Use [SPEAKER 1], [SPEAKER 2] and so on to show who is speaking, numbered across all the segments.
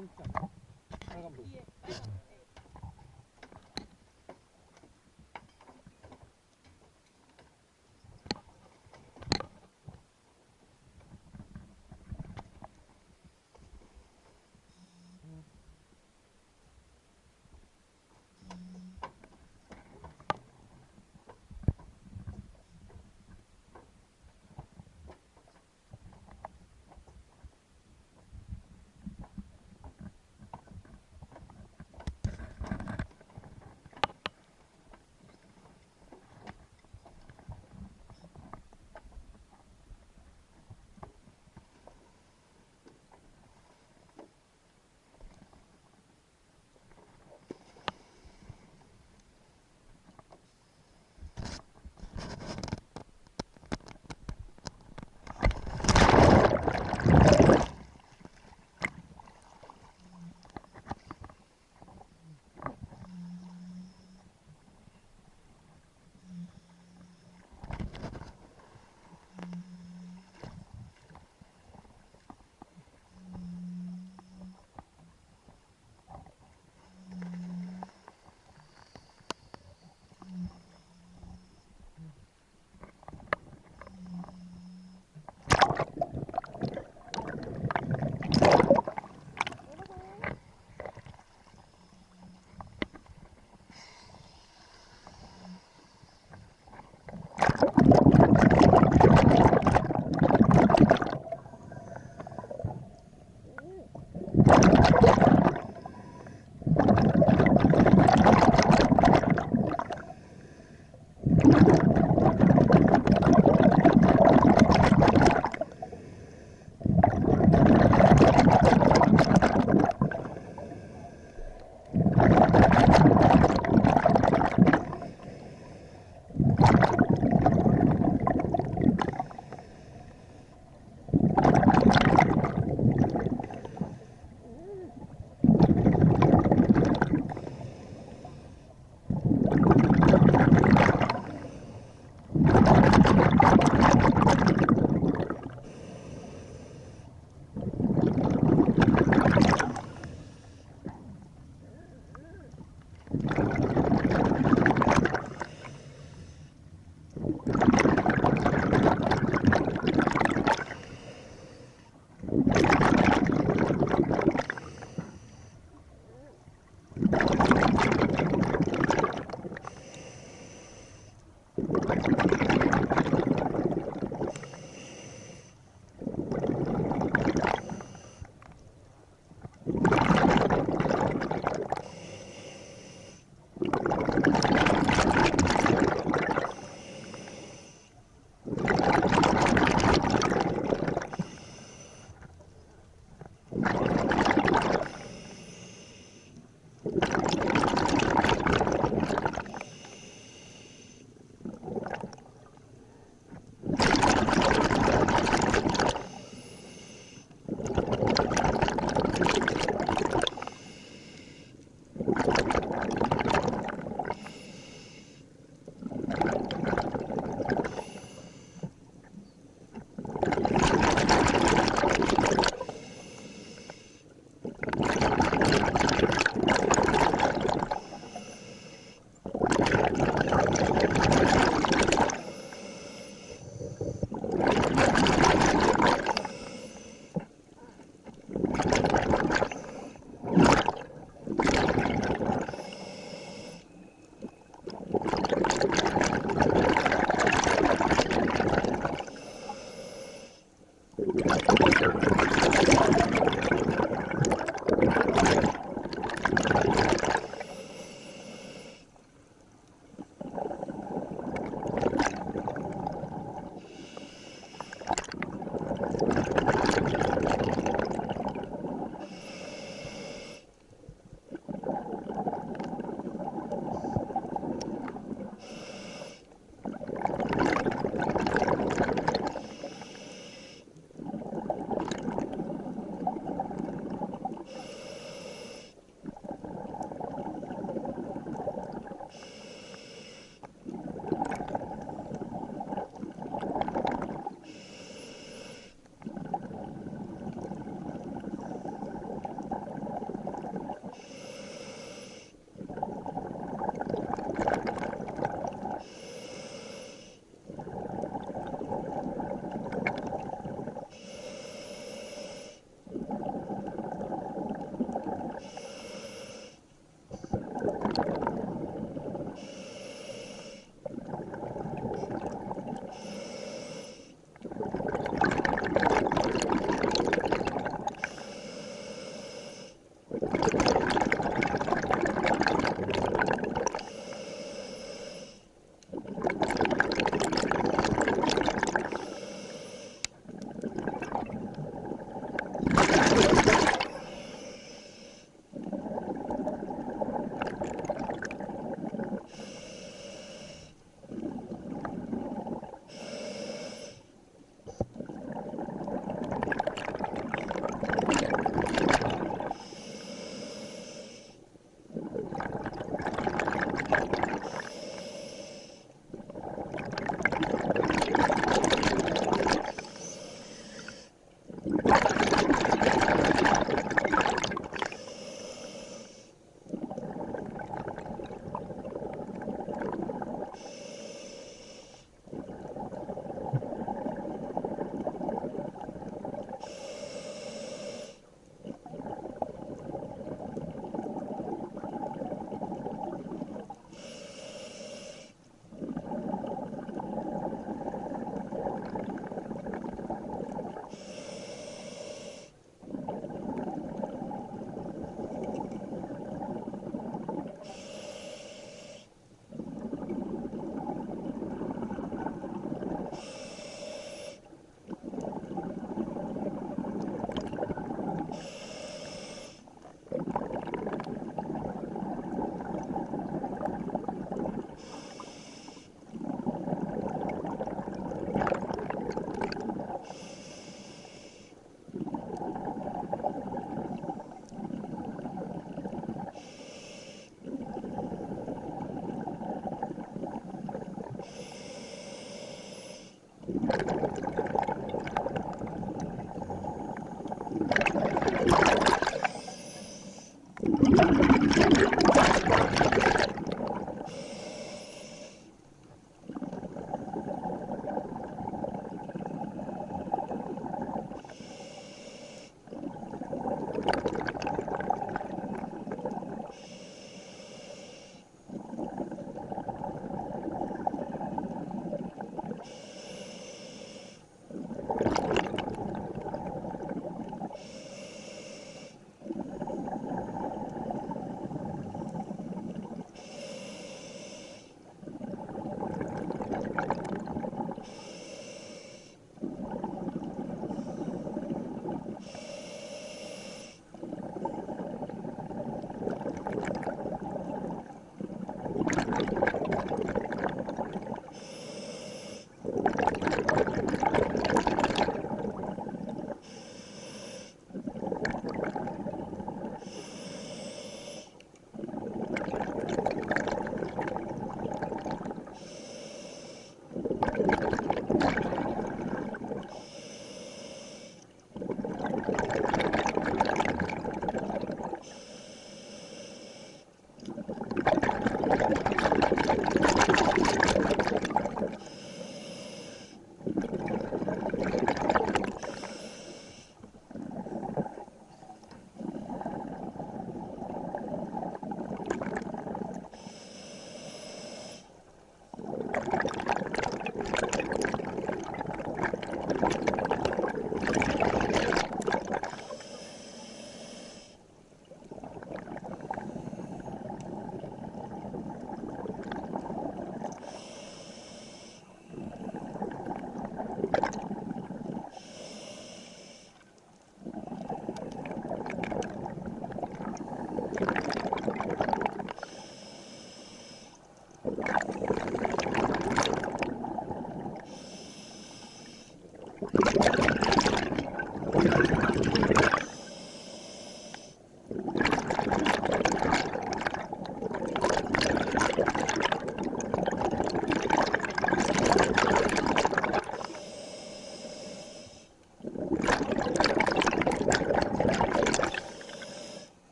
[SPEAKER 1] 있잖아. 빨간 불.
[SPEAKER 2] you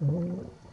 [SPEAKER 1] お